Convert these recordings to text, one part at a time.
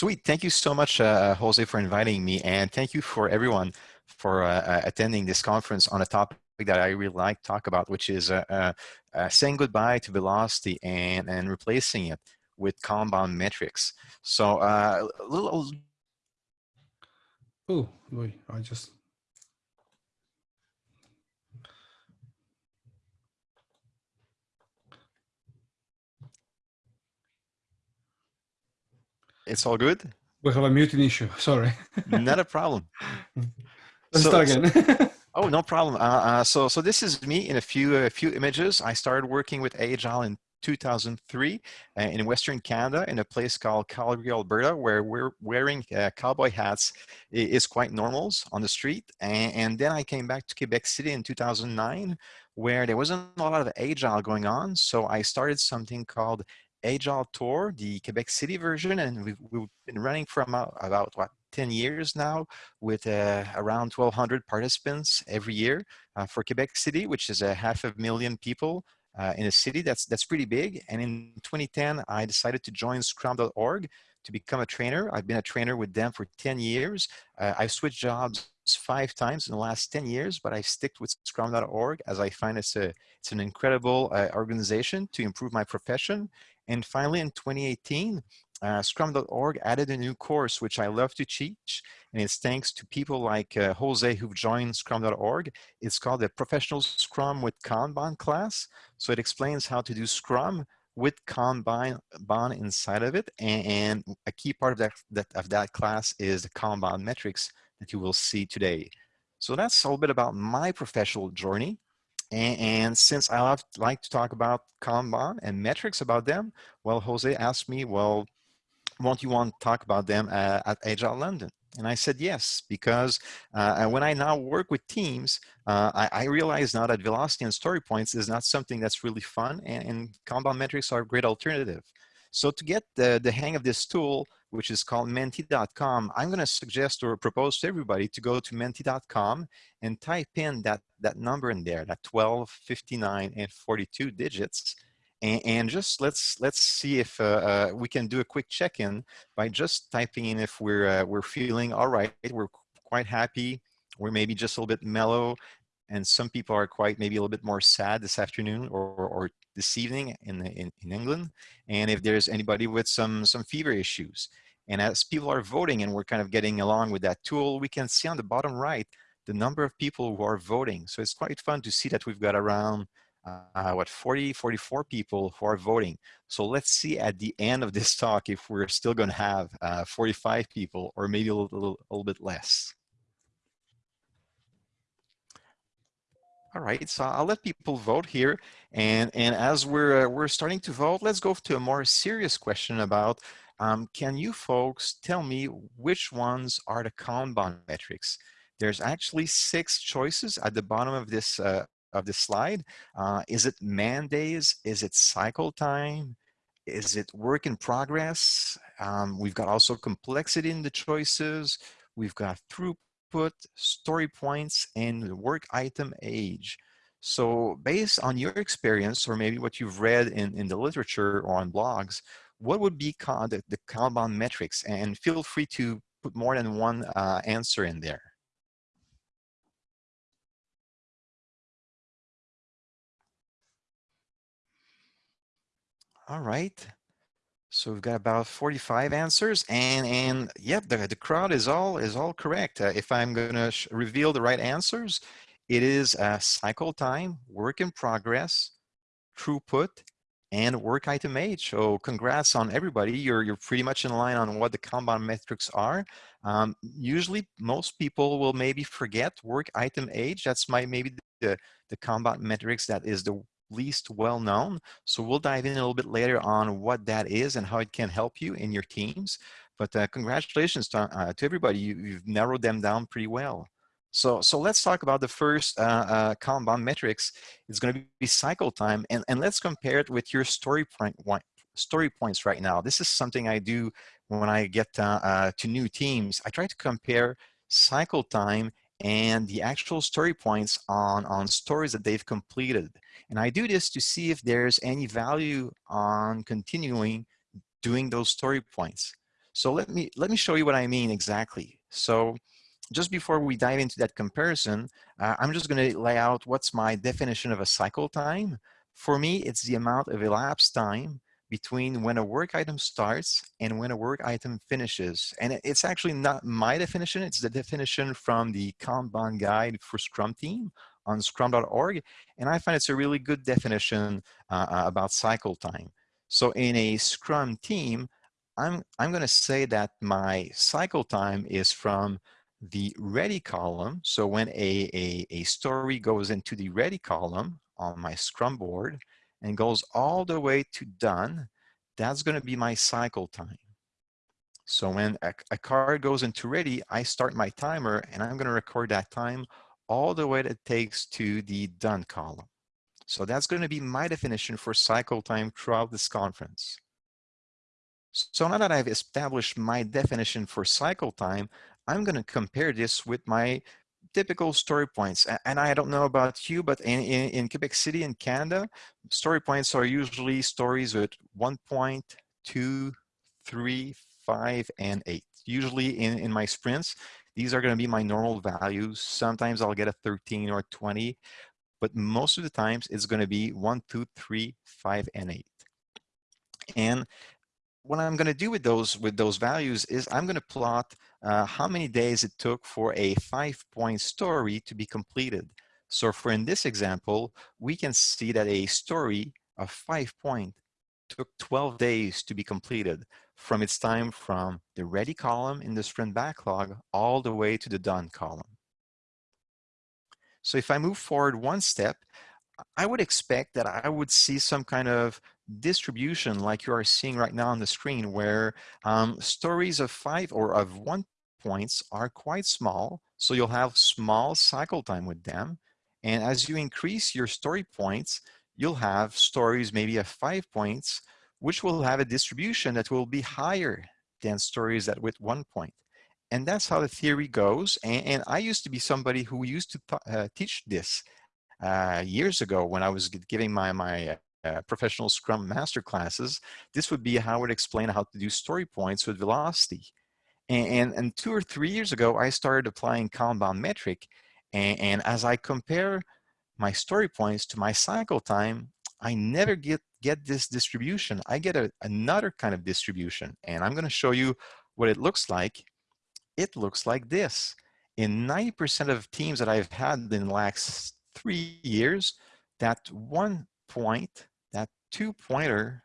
Sweet. Thank you so much, uh, Jose, for inviting me. And thank you for everyone for uh, uh, attending this conference on a topic that I really like to talk about, which is uh, uh, uh, saying goodbye to velocity and, and replacing it with compound metrics. So a little. Oh, wait, I just. It's all good? We have a muting issue, sorry. Not a problem. Let's so, start again. oh, no problem. Uh, uh, so, so this is me in a few, a few images. I started working with Agile in 2003 uh, in Western Canada in a place called Calgary, Alberta, where we're wearing uh, cowboy hats is quite normal on the street. And, and, then I came back to Quebec City in 2009, where there wasn't a lot of Agile going on. So I started something called Agile Tour, the Quebec City version, and we've, we've been running for about, what, 10 years now with uh, around 1,200 participants every year uh, for Quebec City, which is a half a million people uh, in a city that's, that's pretty big. And in 2010, I decided to join Scrum.org to become a trainer. I've been a trainer with them for 10 years. Uh, I've switched jobs five times in the last 10 years, but I've stick with scrum.org as I find it's, a, it's an incredible uh, organization to improve my profession and finally, in 2018, uh, Scrum.org added a new course, which I love to teach. And it's thanks to people like uh, Jose who've joined Scrum.org. It's called the Professional Scrum with Kanban class. So it explains how to do Scrum with Kanban inside of it. And, and a key part of that, that, of that class is the Kanban metrics that you will see today. So that's a little bit about my professional journey. And, and, since I love, like to talk about Kanban and metrics about them, well, Jose asked me, well, won't you want to talk about them uh, at Agile London? And I said yes, because uh, when I now work with teams, uh, I, I, realize now that velocity and story points is not something that's really fun, and, and Kanban metrics are a great alternative. So to get the, the hang of this tool, which is called menti.com, I'm going to suggest or propose to everybody to go to menti.com and type in that, that number in there, that 12, 59, and 42 digits. And, and just let's let's see if uh, uh, we can do a quick check-in by just typing in if we're uh, we're feeling all right, we're quite happy, we're maybe just a little bit mellow, and some people are quite maybe a little bit more sad this afternoon or, or this evening in, in, in England. And if there's anybody with some, some fever issues. And as people are voting and we're kind of getting along with that tool, we can see on the bottom right, the number of people who are voting. So it's quite fun to see that we've got around uh, what 40 44 people who are voting so let's see at the end of this talk if we're still going to have uh, 45 people or maybe a little, a little bit less All right, so I'll let people vote here. And, and as we're, uh, we're starting to vote, let's go to a more serious question about, um, can you folks tell me which ones are the Kanban metrics? There's actually six choices at the bottom of this, uh, of this slide. Uh, is it man days? Is it cycle time? Is it work in progress? Um, we've got also complexity in the choices. We've got throughput output, story points, and work item age. So based on your experience, or maybe what you've read in, in the literature or on blogs, what would be the, the Kanban metrics? And feel free to put more than one uh, answer in there. All right. So we've got about 45 answers and, and yep, the, the crowd is all, is all correct. Uh, if I'm gonna reveal the right answers, it is uh, cycle time, work in progress, throughput, and work item age. So congrats on everybody. You're, you're pretty much in line on what the Kanban metrics are. Um, usually most people will maybe forget work item age. That's my maybe the, the Kanban metrics that is the least well known. So we'll dive in a little bit later on what that is and how it can help you in your teams. But uh, congratulations to, uh, to everybody. You, have narrowed them down pretty well. So, so let's talk about the first uh, uh, Kanban metrics. It's going to be cycle time, and, and let's compare it with your story point story points right now. This is something I do when I get uh, uh, to new teams. I try to compare cycle time and the actual story points on, on stories that they've completed. And I do this to see if there's any value on continuing doing those story points. So let me, let me show you what I mean exactly. So just before we dive into that comparison, uh, I'm just gonna lay out what's my definition of a cycle time. For me, it's the amount of elapsed time between when a work item starts and when a work item finishes. And it's actually not my definition, it's the definition from the Kanban guide for Scrum team on scrum.org. And I find it's a really good definition uh, uh about cycle time. So in a Scrum team, I'm, I'm gonna say that my cycle time is from the ready column. So when a, a, a story goes into the ready column on my Scrum board, and goes all the way to done, that's going to be my cycle time. So when a, a, card goes into ready, I start my timer and I'm going to record that time all the way that it takes to the done column. So that's going to be my definition for cycle time throughout this conference. So now that I've established my definition for cycle time, I'm going to compare this with my typical story points. And I don't know about you, but in, in, in, Quebec City in Canada, story points are usually stories with one point, two, three, five, and eight. Usually in, in my sprints, these are gonna be my normal values. Sometimes I'll get a 13 or 20, but most of the times it's gonna be one, two, three, five, and eight. And what I'm going to do with those with those values is I'm going to plot uh, how many days it took for a five-point story to be completed. So for in this example, we can see that a story of five point took 12 days to be completed from its time from the ready column in the sprint backlog all the way to the done column. So if I move forward one step, I would expect that I would see some kind of distribution like you are seeing right now on the screen where um, stories of five or of one points are quite small. So you'll have small cycle time with them. And as you increase your story points, you'll have stories maybe of five points, which will have a distribution that will be higher than stories that with one point. And that's how the theory goes. And, and I used to be somebody who used to uh, teach this uh, years ago when I was giving my, my uh, professional Scrum master classes, this would be how I would explain how to do story points with velocity. And, and, and two or three years ago, I started applying Kanban metric. And, and as I compare my story points to my cycle time, I never get, get this distribution. I get a, another kind of distribution. And I'm going to show you what it looks like. It looks like this. In 90% of teams that I've had in the last three years, that one point two pointer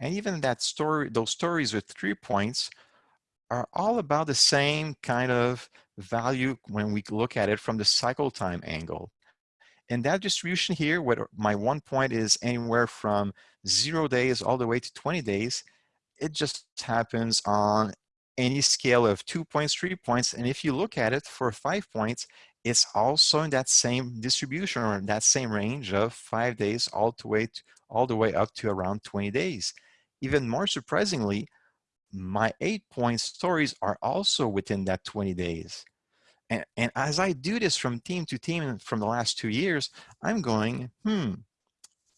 and even that story, those stories with three points are all about the same kind of value when we look at it from the cycle time angle. And that distribution here, where my one point is anywhere from zero days all the way to 20 days, it just happens on any scale of two points, three points. And if you look at it for five points, it's also in that same distribution or that same range of five days all the way to, all the way up to around 20 days. Even more surprisingly, my eight point stories are also within that 20 days. And, and as I do this from team to team from the last two years, I'm going, hmm,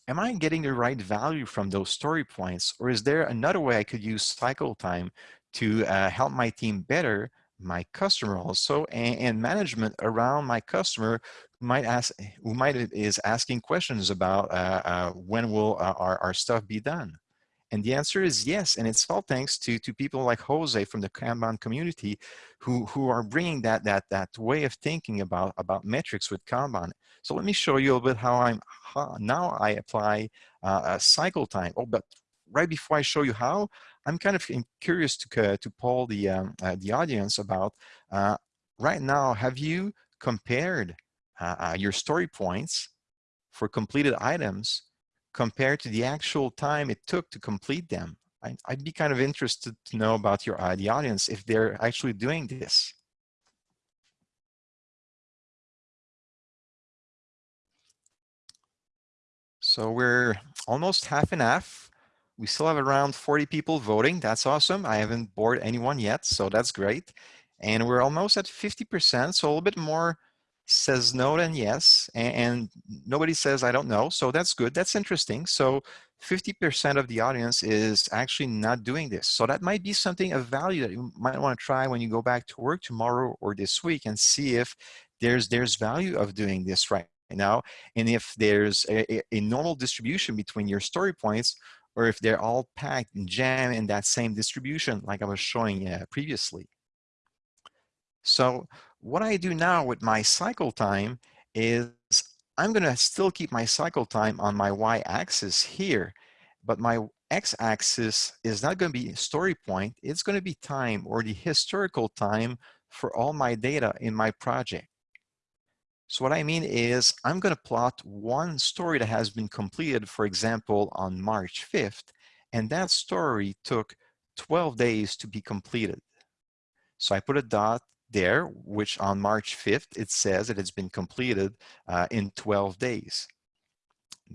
am I getting the right value from those story points? Or is there another way I could use cycle time to uh, help my team better my customer also and, and, management around my customer might ask who might is asking questions about uh, uh, when will uh, our, our stuff be done? And the answer is yes and it's all thanks to to people like Jose from the Kanban community who who are bringing that that that way of thinking about about metrics with Kanban. So let me show you a bit how I'm how now I apply uh, a cycle time. Oh but right before I show you how I'm kind of curious to, to poll the, um, uh, the audience about uh, right now, have you compared uh, your story points for completed items compared to the actual time it took to complete them? I, would be kind of interested to know about your the audience if they're actually doing this. So we're almost half and half. We still have around 40 people voting. That's awesome. I haven't bored anyone yet, so that's great. And we're almost at 50%, so a little bit more says no than yes, and, nobody says I don't know, so that's good. That's interesting. So 50% of the audience is actually not doing this. So that might be something of value that you might want to try when you go back to work tomorrow or this week and see if there's, there's value of doing this right now. And if there's a, a normal distribution between your story points or if they're all packed and jammed in that same distribution like I was showing uh, previously. So what I do now with my cycle time is I'm going to still keep my cycle time on my y-axis here, but my x-axis is not going to be story point. It's going to be time or the historical time for all my data in my project. So what I mean is I'm going to plot one story that has been completed, for example, on March 5th, and that story took 12 days to be completed. So I put a dot there, which on March 5th, it says that it's been completed uh, in 12 days.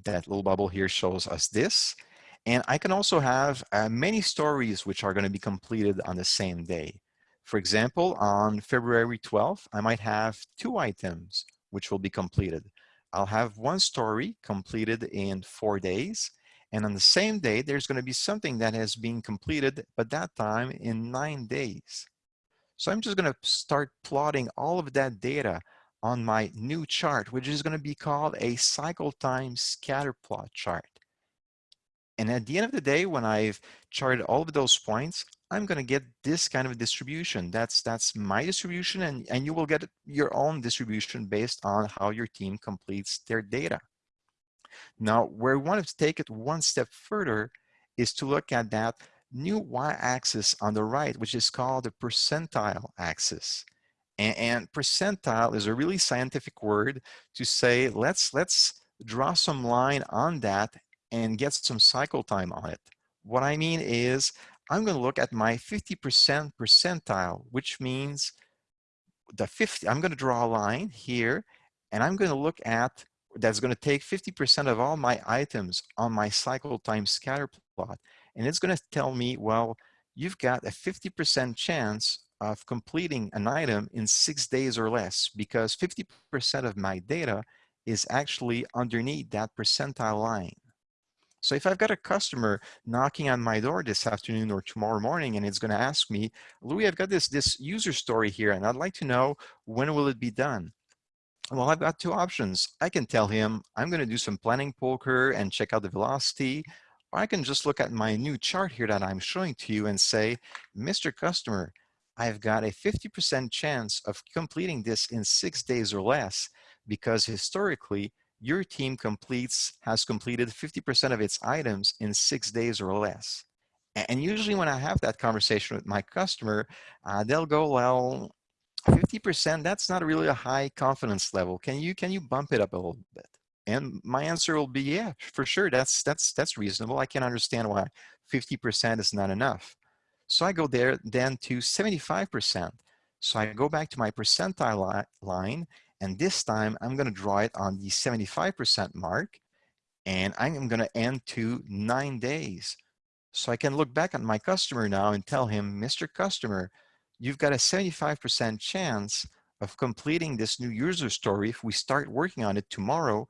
That little bubble here shows us this. And I can also have uh, many stories which are going to be completed on the same day. For example, on February 12th, I might have two items which will be completed. I'll have one story completed in four days. And on the same day, there's going to be something that has been completed, but that time in nine days. So I'm just going to start plotting all of that data on my new chart, which is going to be called a cycle time scatter plot chart. And at the end of the day, when I've charted all of those points, I'm going to get this kind of distribution. That's that's my distribution, and, and you will get your own distribution based on how your team completes their data. Now, where we want to take it one step further is to look at that new y-axis on the right, which is called the percentile axis. And, and, percentile is a really scientific word to say, let's, let's draw some line on that and get some cycle time on it. What I mean is, I'm going to look at my 50% percentile, which means the 50, I'm going to draw a line here, and I'm going to look at, that's going to take 50% of all my items on my cycle time scatter plot. And it's going to tell me, well, you've got a 50% chance of completing an item in six days or less because 50% of my data is actually underneath that percentile line. So if I've got a customer knocking on my door this afternoon or tomorrow morning and it's going to ask me, Louis, I've got this, this user story here and I'd like to know when will it be done? Well, I've got two options. I can tell him I'm going to do some planning poker and check out the velocity. Or I can just look at my new chart here that I'm showing to you and say, Mr. Customer, I've got a 50% chance of completing this in six days or less because historically, your team completes, has completed 50% of its items in six days or less. And usually when I have that conversation with my customer, uh, they'll go, well, 50%, that's not really a high confidence level. Can you, can you bump it up a little bit? And my answer will be, yeah, for sure. That's, that's, that's reasonable. I can understand why 50% is not enough. So I go there then to 75%. So I go back to my percentile li line, and this time I'm gonna draw it on the 75% mark, and I'm gonna end to nine days. So I can look back at my customer now and tell him, Mr. Customer, you've got a 75% chance of completing this new user story. If we start working on it tomorrow,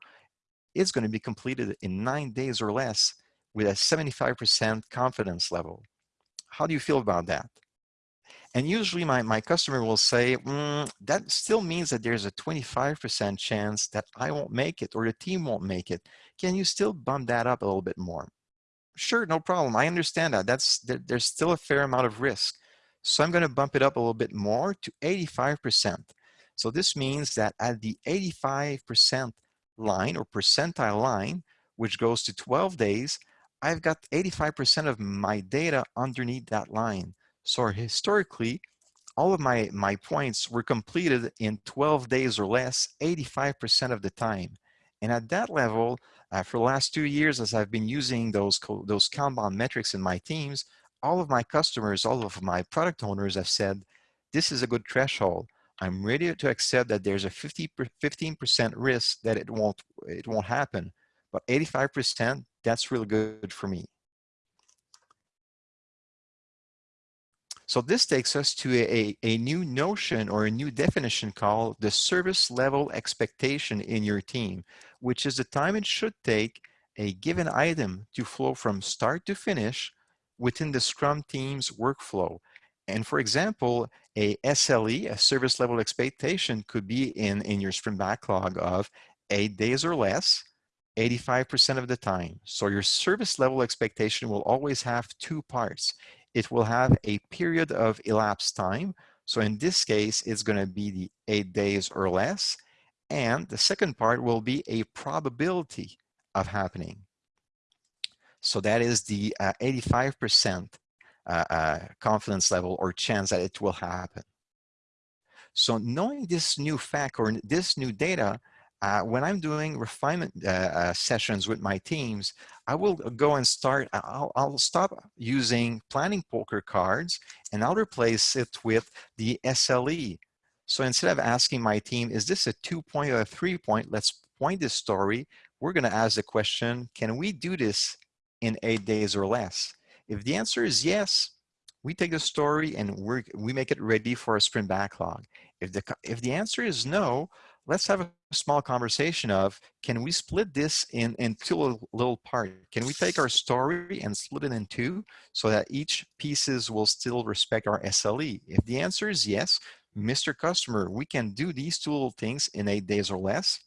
it's going to be completed in nine days or less with a 75% confidence level. How do you feel about that? And usually my, my customer will say, mm, that still means that there's a 25% chance that I won't make it or the team won't make it. Can you still bump that up a little bit more? Sure, no problem. I understand that. That's there, There's still a fair amount of risk. So I'm going to bump it up a little bit more to 85%. So this means that at the 85% line or percentile line, which goes to 12 days, I've got 85% of my data underneath that line. So historically, all of my, my points were completed in 12 days or less, 85% of the time. And at that level, uh, for the last two years, as I've been using those, those Kanban metrics in my teams, all of my customers, all of my product owners have said, this is a good threshold. I'm ready to accept that there's a 50 15% risk that it won't it won't happen, but 85% that's really good for me. So this takes us to a, a new notion or a new definition called the service level expectation in your team, which is the time it should take a given item to flow from start to finish within the Scrum team's workflow. And for example, a SLE, a service level expectation, could be in, in your sprint backlog of eight days or less, 85% of the time. So your service level expectation will always have two parts. It will have a period of elapsed time. So in this case, it's going to be the eight days or less. And the second part will be a probability of happening. So that is the 85% uh, uh, uh, confidence level or chance that it will happen. So knowing this new fact or this new data, uh, when I'm doing refinement uh, uh, sessions with my teams, I will go and start, I'll, I'll, stop using planning poker cards and I'll replace it with the SLE. So instead of asking my team, is this a two point or a three point, let's point this story. We're gonna ask the question, can we do this in eight days or less? If the answer is yes, we take the story and we we make it ready for a sprint backlog. If the, if the answer is no, let's have a small conversation of, can we split this in, into a little part? Can we take our story and split it in two so that each pieces will still respect our SLE? If the answer is yes, Mr. Customer, we can do these two little things in eight days or less.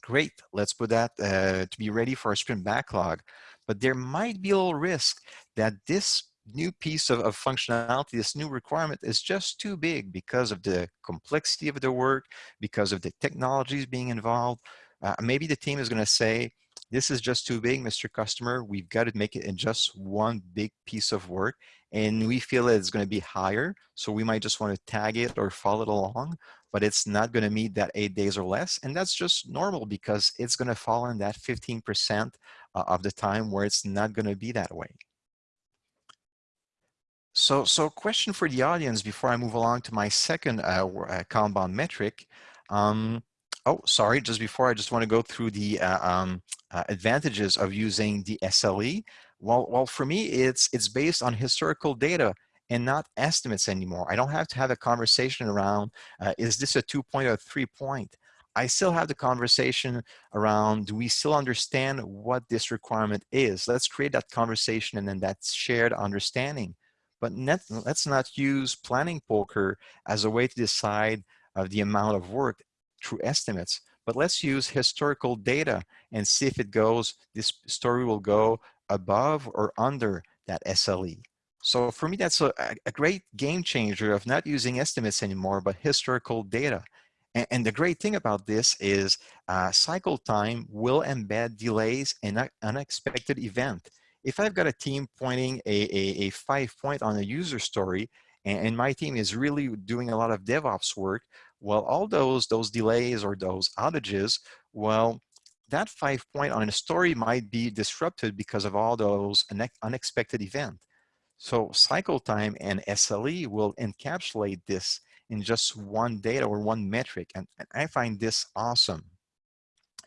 Great, let's put that uh, to be ready for a sprint backlog. But there might be a little risk that this new piece of, of, functionality, this new requirement is just too big because of the complexity of the work, because of the technologies being involved. Uh, maybe the team is going to say, this is just too big, Mr. Customer. We've got to make it in just one big piece of work. And we feel that it's going to be higher. So we might just want to tag it or follow it along, but it's not going to meet that eight days or less. And that's just normal because it's going to fall in that 15% uh, of the time where it's not going to be that way. So, so question for the audience before I move along to my second uh, uh, Kanban metric. Um, oh, sorry, just before I just want to go through the uh, um, uh, advantages of using the SLE. Well, well, for me, it's, it's based on historical data and not estimates anymore. I don't have to have a conversation around, uh, is this a two point or three point? I still have the conversation around, do we still understand what this requirement is? Let's create that conversation and then that shared understanding. But net, let's not use planning poker as a way to decide uh, the amount of work through estimates. But let's use historical data and see if it goes, this story will go above or under that SLE. So for me, that's a, a great game changer of not using estimates anymore, but historical data. And, and the great thing about this is uh, cycle time will embed delays and unexpected event if I've got a team pointing a, a, a five point on a user story, and, and, my team is really doing a lot of DevOps work, well, all those, those delays or those outages, well, that five point on a story might be disrupted because of all those unexpected events. So cycle time and SLE will encapsulate this in just one data or one metric. And, and I find this awesome.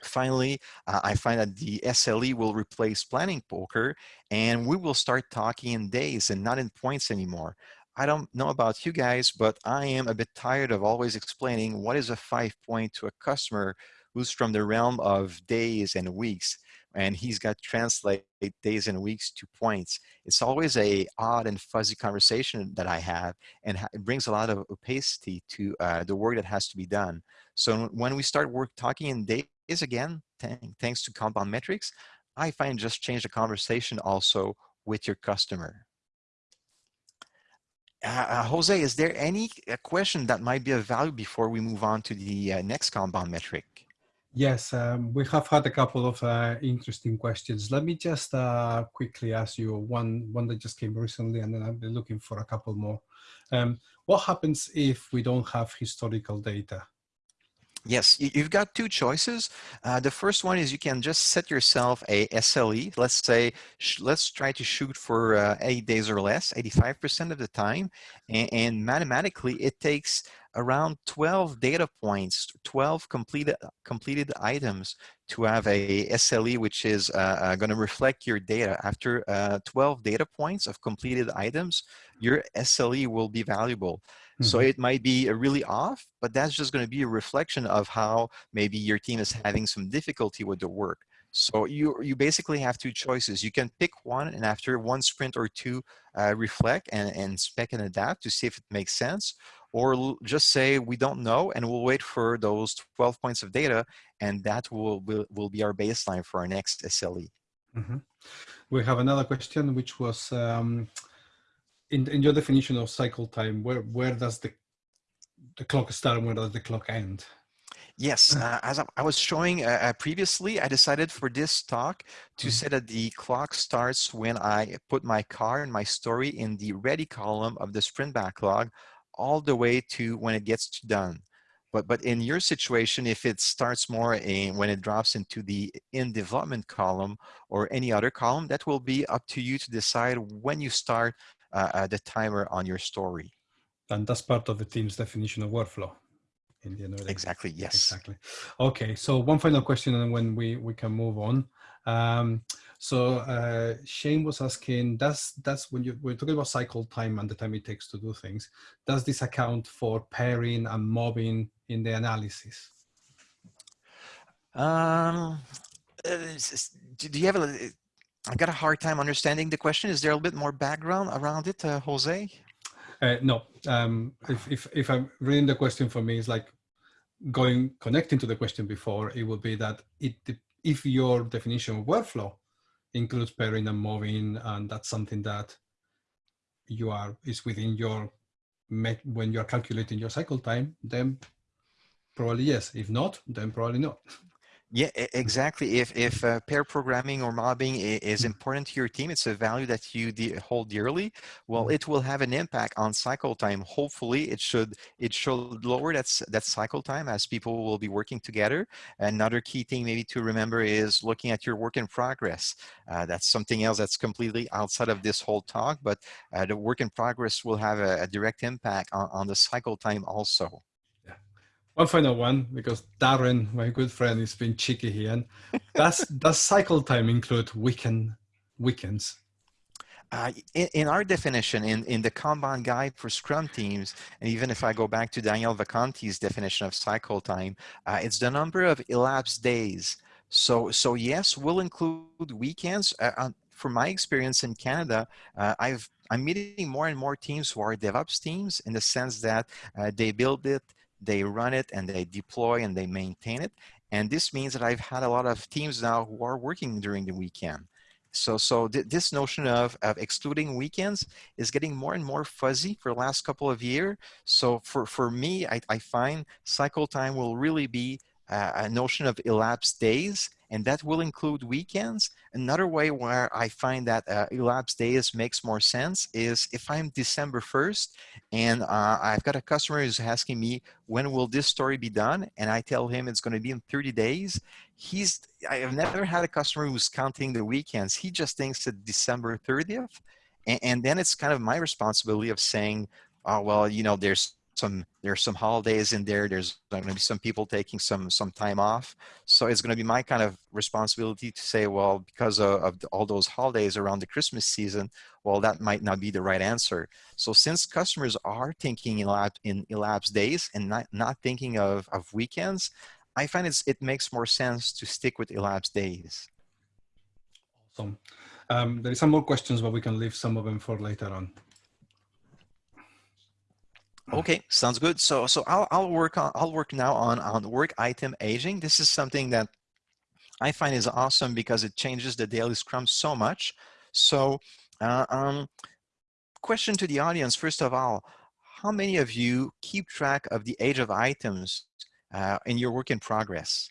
Finally, uh, I find that the SLE will replace planning poker and we will start talking in days and not in points anymore. I don't know about you guys, but I am a bit tired of always explaining what is a five point to a customer who's from the realm of days and weeks and he's got translate days and weeks to points. It's always a odd and fuzzy conversation that I have, and it brings a lot of opacity to uh, the work that has to be done. So when we start work talking in days is again, thanks to Kanban metrics, I find just change the conversation also with your customer. Uh, uh, Jose, is there any uh, question that might be of value before we move on to the uh, next compound metric? Yes, um, we have had a couple of uh, interesting questions. Let me just uh, quickly ask you one, one that just came recently, and then I'll be looking for a couple more. Um, what happens if we don't have historical data? Yes, you've got two choices. Uh, the first one is you can just set yourself a SLE. Let's say, let's try to shoot for uh, eight days or less, 85% of the time. And, and, mathematically, it takes around 12 data points, 12 completed, completed items to have a SLE, which is uh, uh going to reflect your data. After uh, 12 data points of completed items, your SLE will be valuable. Mm -hmm. So mm-hmm. it might be really off, but that's just going to be a reflection of how maybe your team is having some difficulty with the work. So you, you basically have two choices. You can pick one and after one sprint or two, uh, reflect and, and spec and adapt to see if it makes sense, or just say we don't know and we'll wait for those 12 points of data and that will, will, will be our baseline for our next SLE. Mm -hmm. We have another question which was um, in, in your definition of cycle time, where, where does the, the clock start and where does the clock end? Yes, uh, as I was showing uh, uh, previously, I decided for this talk to mm say that the clock starts when I put my car and my story in the ready column of the sprint backlog all the way to when it gets done. But, but in your situation, if it starts more in, when it drops into the in development column or any other column, that will be up to you to decide when you start uh, uh, the timer on your story. And that's part of the team's definition of workflow. In the end exactly, yes. Exactly. Okay, so one final question and when we, we can move on. Um, so uh, Shane was asking, does that's when you, we're talking about cycle time and the time it takes to do things, does this account for pairing and mobbing in the analysis? Um, uh, do you have a, I got a hard time understanding the question. Is there a little bit more background around it, uh, Jose? Uh, no. Um, if, if, if I'm reading the question for me, it's like going connecting to the question before, it would be that it if your definition of workflow includes pairing and mobbing, and that's something that you are is within your when you're calculating your cycle time, then probably yes. If not, then probably not. Yeah, exactly. If if uh, pair programming or mobbing is mm. important to your team, it's a value that you de hold dearly. Well, mm. it will have an impact on cycle time. Hopefully, it should it should lower that that cycle time as people will be working together. Another key thing maybe to remember is looking at your work in progress. Uh, that's something else that's completely outside of this whole talk, but uh, the work in progress will have a, a direct impact on, on the cycle time also. One final one, because Darren, my good friend, is being cheeky here. And does, does cycle time include weekend weekends? Uh, in, in, our definition, in, in the Kanban guide for Scrum teams, and even if I go back to Daniel Vacanti's definition of cycle time, uh, it's the number of elapsed days. So, so yes, we'll include weekends. Uh, from my experience in Canada, uh, I've I'm meeting more and more teams who are DevOps teams in the sense that uh, they build it, they run it and they deploy and they maintain it. And this means that I've had a lot of teams now who are working during the weekend. So, so th this notion of, of excluding weekends is getting more and more fuzzy for the last couple of years. So for, for me, I, I find cycle time will really be uh, a notion of elapsed days and that will include weekends. Another way where I find that uh, elapsed days makes more sense is if I'm December 1st and uh, I've got a customer who's asking me, when will this story be done? And I tell him it's going to be in 30 days. He's, I have never had a customer who's counting the weekends. He just thinks that December 30th. And, and then it's kind of my responsibility of saying, oh, well, you know, there's some there's some holidays in there there's going to be some people taking some some time off. So it's going to be my kind of responsibility to say well because of, of, all those holidays around the christmas season well that might not be the right answer. So since customers are thinking in, elapsed, in elapsed days and not not thinking of of weekends i find it's it makes more sense to stick with elapsed days. Awesome. Um, there is some more questions but we can leave some of them for later on Okay, sounds good. So so I'll I'll work on I'll work now on on work item aging. This is something that I find is awesome because it changes the daily scrum so much. So uh, um, question to the audience, first of all, how many of you keep track of the age of items uh, in your work in progress?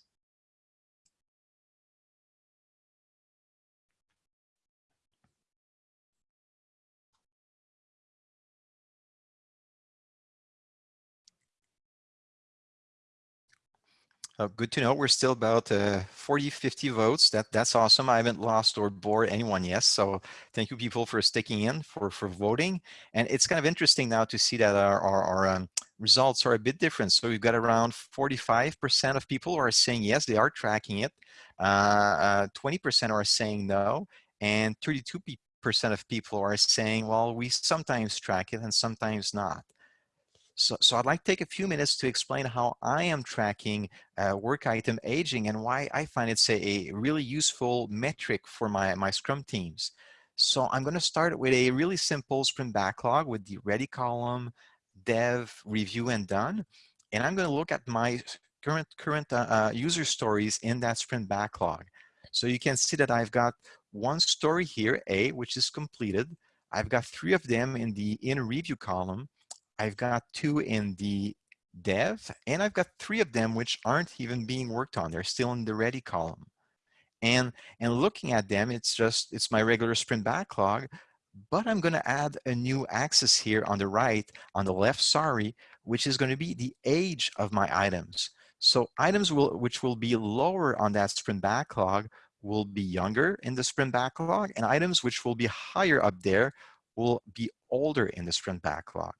Uh, good to know. We're still about uh, 40, 50 votes. That That's awesome. I haven't lost or bored anyone yet. So thank you people for sticking in, for, for voting. And it's kind of interesting now to see that our, our, our um, results are a bit different. So we've got around 45% of people who are saying yes, they are tracking it. 20% uh, uh are saying no. And 32% of people are saying, well, we sometimes track it and sometimes not. So, so I'd like to take a few minutes to explain how I am tracking uh, work item aging and why I find it's a, a really useful metric for my, my Scrum teams. So I'm going to start with a really simple sprint backlog with the ready column, dev, review, and done. And I'm going to look at my current, current uh, uh, user stories in that sprint backlog. So you can see that I've got one story here, A, which is completed. I've got three of them in the in review column. I've got two in the dev, and I've got three of them which aren't even being worked on. They're still in the ready column. And, and looking at them, it's just, it's my regular sprint backlog, but I'm gonna add a new axis here on the right, on the left, sorry, which is gonna be the age of my items. So items will, which will be lower on that sprint backlog will be younger in the sprint backlog, and items which will be higher up there will be older in the sprint backlog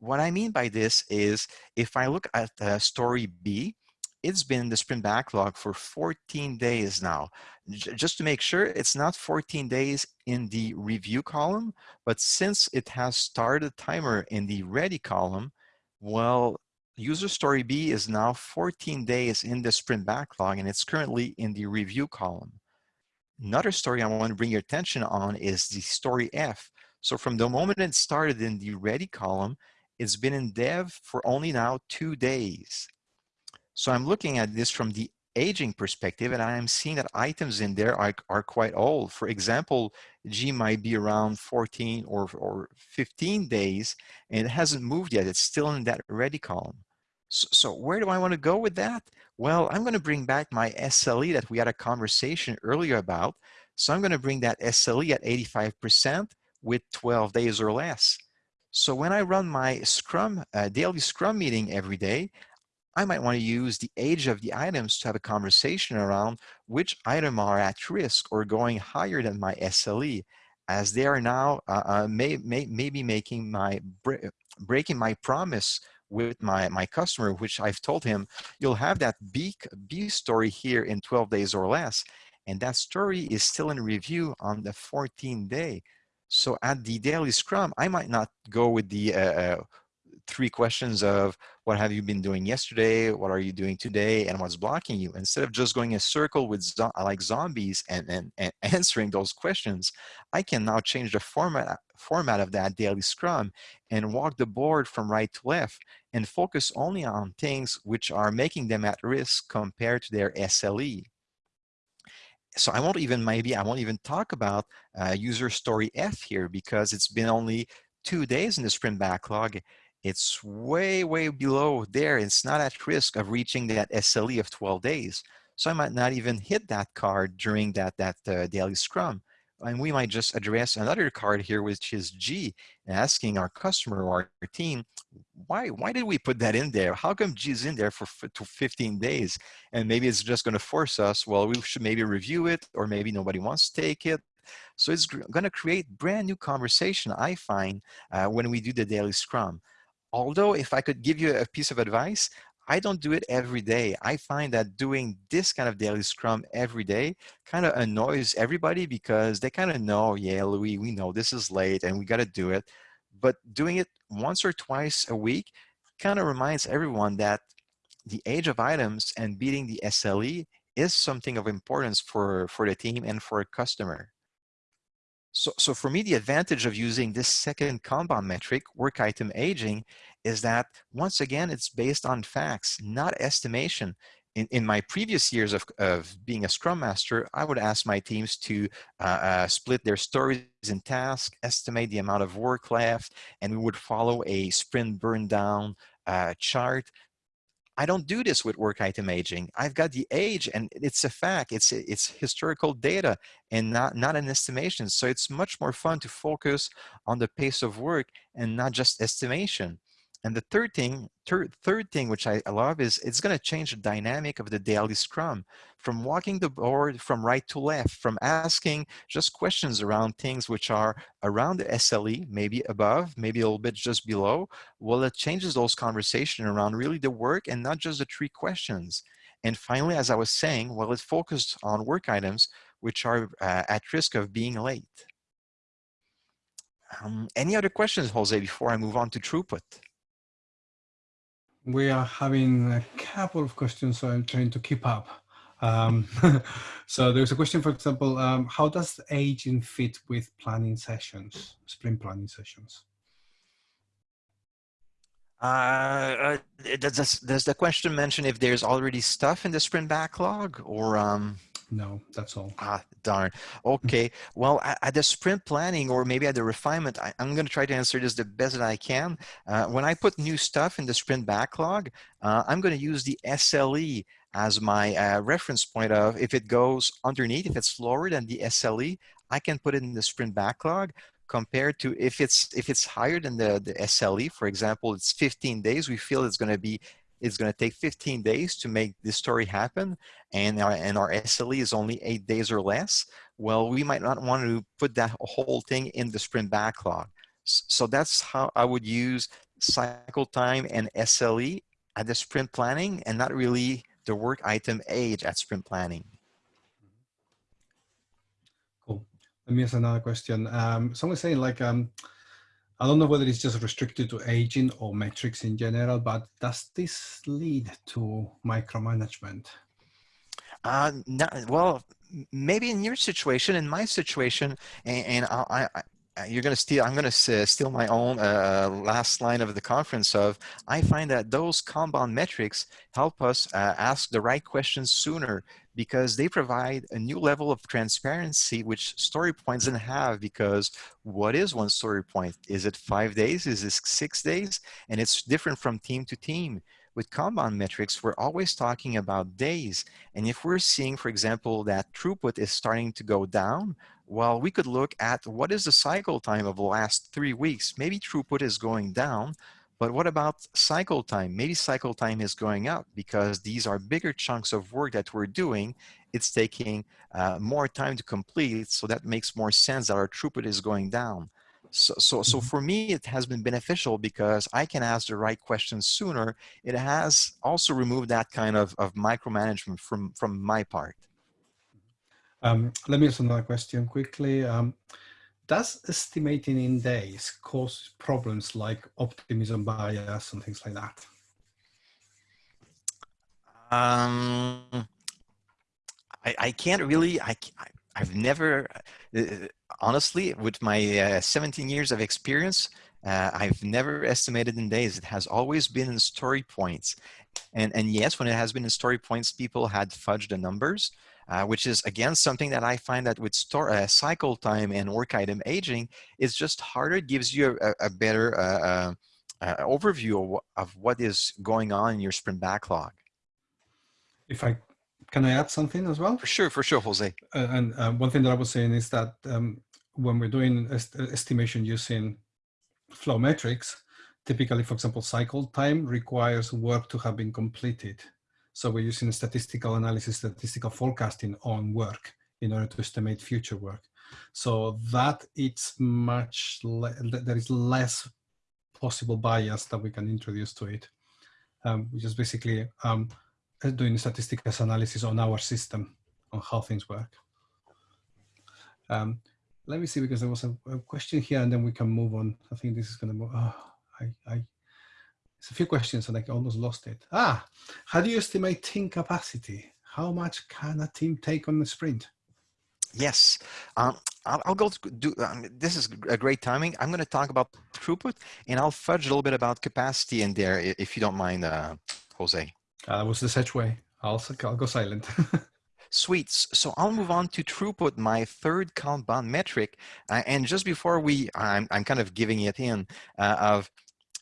what I mean by this is if I look at uh, story B, it's been in the sprint backlog for 14 days now. J just to make sure it's not 14 days in the review column, but since it has started timer in the ready column, well, user story B is now 14 days in the sprint backlog and it's currently in the review column. Another story I want to bring your attention on is the story F. So from the moment it started in the ready column, it's been in dev for only now two days. So I'm looking at this from the aging perspective and I'm seeing that items in there are, are quite old. For example, G might be around 14 or, or 15 days and it hasn't moved yet. It's still in that ready column. So, so where do I want to go with that? Well, I'm going to bring back my SLE that we had a conversation earlier about. So I'm going to bring that SLE at 85% with 12 days or less. So when I run my Scrum, uh, daily Scrum meeting every day, I might want to use the age of the items to have a conversation around which item are at risk or going higher than my SLE, as they are now uh, uh, may, may, maybe making my breaking my promise with my, my customer, which I've told him, you'll have that B, B story here in 12 days or less. And that story is still in review on the 14th day. So at the daily scrum, I might not go with the uh, uh, three questions of what have you been doing yesterday, what are you doing today, and what's blocking you. Instead of just going a circle with zo like zombies and, and, and answering those questions, I can now change the format, format of that daily scrum and walk the board from right to left and focus only on things which are making them at risk compared to their SLE so I won't even, maybe I won't even talk about uh, user story F here because it's been only two days in the sprint backlog. It's way, way below there. It's not at risk of reaching that SLE of 12 days. So I might not even hit that card during that, that uh, daily scrum. And we might just address another card here, which is G, asking our customer or our team, why, why did we put that in there? How come G is in there for 15 days? And maybe it's just gonna force us, well, we should maybe review it, or maybe nobody wants to take it. So it's gonna create brand new conversation, I find, uh, when we do the daily scrum. Although if I could give you a piece of advice, I don't do it every day. I find that doing this kind of daily scrum every day kind of annoys everybody because they kind of know, yeah, Louis, we know this is late and we got to do it. But doing it once or twice a week kind of reminds everyone that the age of items and beating the SLE is something of importance for, for the team and for a customer. So, so for me, the advantage of using this second Kanban metric, work item aging, is that once again, it's based on facts, not estimation. In, in my previous years of, of being a Scrum Master, I would ask my teams to uh, uh, split their stories and tasks, estimate the amount of work left, and we would follow a sprint burn down uh, chart I don't do this with work item aging. I've got the age and it's a fact, it's, it's historical data and not, not an estimation. So it's much more fun to focus on the pace of work and not just estimation. And the third thing, third, thing which I love is it's going to change the dynamic of the daily scrum from walking the board from right to left, from asking just questions around things which are around the SLE, maybe above, maybe a little bit just below. Well, it changes those conversation around really the work and not just the three questions. And finally, as I was saying, well, it focused on work items which are uh, at risk of being late. Um, any other questions, Jose, before I move on to throughput? We are having a couple of questions, so I'm trying to keep up. Um, so there's a question, for example, um, how does aging fit with planning sessions, sprint planning sessions? Uh, uh, does, does the question mention if there's already stuff in the sprint backlog or? Um... No, that's all. Ah, darn. Okay. well, at, the sprint planning or maybe at the refinement, I, am going to try to answer this the best that I can. Uh, when I put new stuff in the sprint backlog, uh, I'm going to use the SLE as my uh, reference point of if it goes underneath, if it's lower than the SLE, I can put it in the sprint backlog compared to if it's if it's higher than the, the SLE, for example, it's 15 days, we feel it's going to be it's going to take 15 days to make this story happen and our, and our SLE is only eight days or less, well, we might not want to put that whole thing in the sprint backlog. So that's how I would use cycle time and SLE at the sprint planning and not really the work item age at sprint planning. Cool. Let me ask another question. Um, someone's saying like, um, I don't know whether it's just restricted to aging or metrics in general, but does this lead to micromanagement? Uh, well, maybe in your situation, in my situation, and, and I, I, you're going to steal, I'm going to steal my own uh, last line of the conference of, I find that those Kanban metrics help us uh, ask the right questions sooner because they provide a new level of transparency which story points didn't have because what is one story point? Is it five days? Is it six days? And it's different from team to team. With Kanban metrics, we're always talking about days. And if we're seeing, for example, that throughput is starting to go down, well, we could look at what is the cycle time of the last three weeks. Maybe throughput is going down, but what about cycle time? Maybe cycle time is going up because these are bigger chunks of work that we're doing. It's taking uh, more time to complete, so that makes more sense that our throughput is going down. So, so, so mm-hmm. for me, it has been beneficial because I can ask the right questions sooner. It has also removed that kind of, of micromanagement from, from my part. Um, let me ask another question quickly. Um, does estimating in days cause problems like optimism bias and things like that? Um, I, I can't really, I, I've never, uh, honestly, with my uh, 17 years of experience, uh, I've never estimated in days. It has always been in story points. And, and yes, when it has been in story points, people had fudged the numbers, uh, which is again something that I find that with store, uh, cycle time and work item aging, it's just harder. It gives you a, a better uh, uh, uh overview of, of what is going on in your sprint backlog. If I can I add something as well? For sure, for sure, Jose. Uh, and one thing that I was saying is that um, when we're doing est estimation using flow metrics, typically, for example, cycle time requires work to have been completed. So we're using statistical analysis, statistical forecasting on work in order to estimate future work. So that it's much, there is less possible bias that we can introduce to it, um, which is basically um, doing statistical analysis on our system, on how things work. Um, let me see, because there was a, a, question here and then we can move on. I think this is going to move. Oh, I, I it's a few questions and I almost lost it. Ah, how do you estimate team capacity? How much can a team take on the sprint? Yes, um, I'll, I'll, go do, um, this is a great timing. I'm going to talk about throughput and I'll fudge a little bit about capacity in there if you don't mind, uh, Jose. Uh, that was the such way. I'll, I'll go silent. Sweet. So I'll move on to throughput, my third Kanban metric. Uh, and just before we, I'm, I'm kind of giving it in uh, of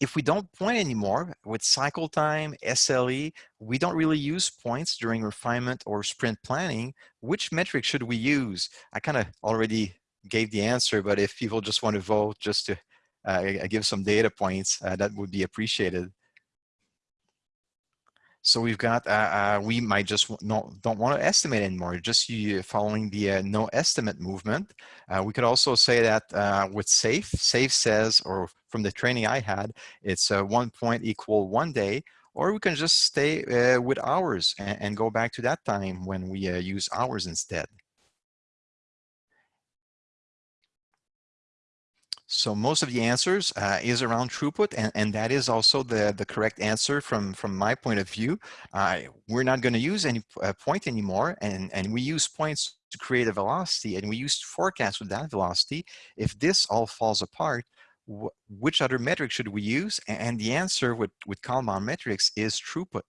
if we don't point anymore with cycle time, SLE, we don't really use points during refinement or sprint planning. Which metric should we use? I kind of already gave the answer, but if people just want to vote just to uh, give some data points, uh, that would be appreciated. So we've got, uh, uh, we might just not, don't want to estimate anymore, just you following the uh, no estimate movement. Uh, we could also say that uh, with SAFE, SAFE says, or from the training I had, it's uh, one point equal one day, or we can just stay with hours and, and, go back to that time when we use hours instead. So most of the answers uh, is around throughput, and, and that is also the, the correct answer from, from my point of view. Uh, we're not going to use any uh, point anymore, and, and we use points to create a velocity, and we use forecast with that velocity. If this all falls apart, wh which other metric should we use? And the answer with, with Kanban metrics is throughput.